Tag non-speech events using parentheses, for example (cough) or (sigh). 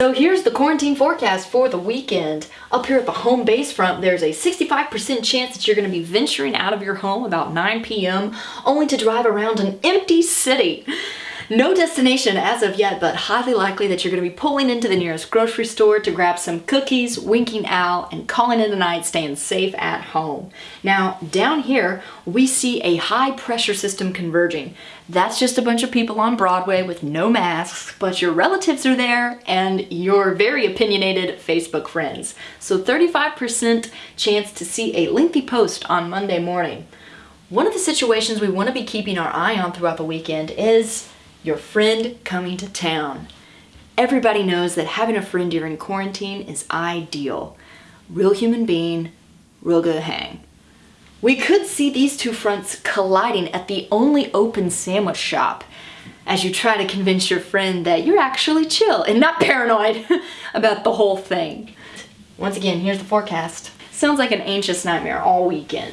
So here's the quarantine forecast for the weekend. Up here at the home base front, there's a 65% chance that you're going to be venturing out of your home about 9 p.m. only to drive around an empty city. No destination as of yet, but highly likely that you're going to be pulling into the nearest grocery store to grab some cookies, winking out, and calling it a night staying safe at home. Now, down here, we see a high pressure system converging. That's just a bunch of people on Broadway with no masks, but your relatives are there and your very opinionated Facebook friends. So 35% chance to see a lengthy post on Monday morning. One of the situations we want to be keeping our eye on throughout the weekend is your friend coming to town. Everybody knows that having a friend during quarantine is ideal. Real human being, real good hang. We could see these two fronts colliding at the only open sandwich shop as you try to convince your friend that you're actually chill and not (laughs) paranoid about the whole thing. Once again, here's the forecast. Sounds like an anxious nightmare all weekend.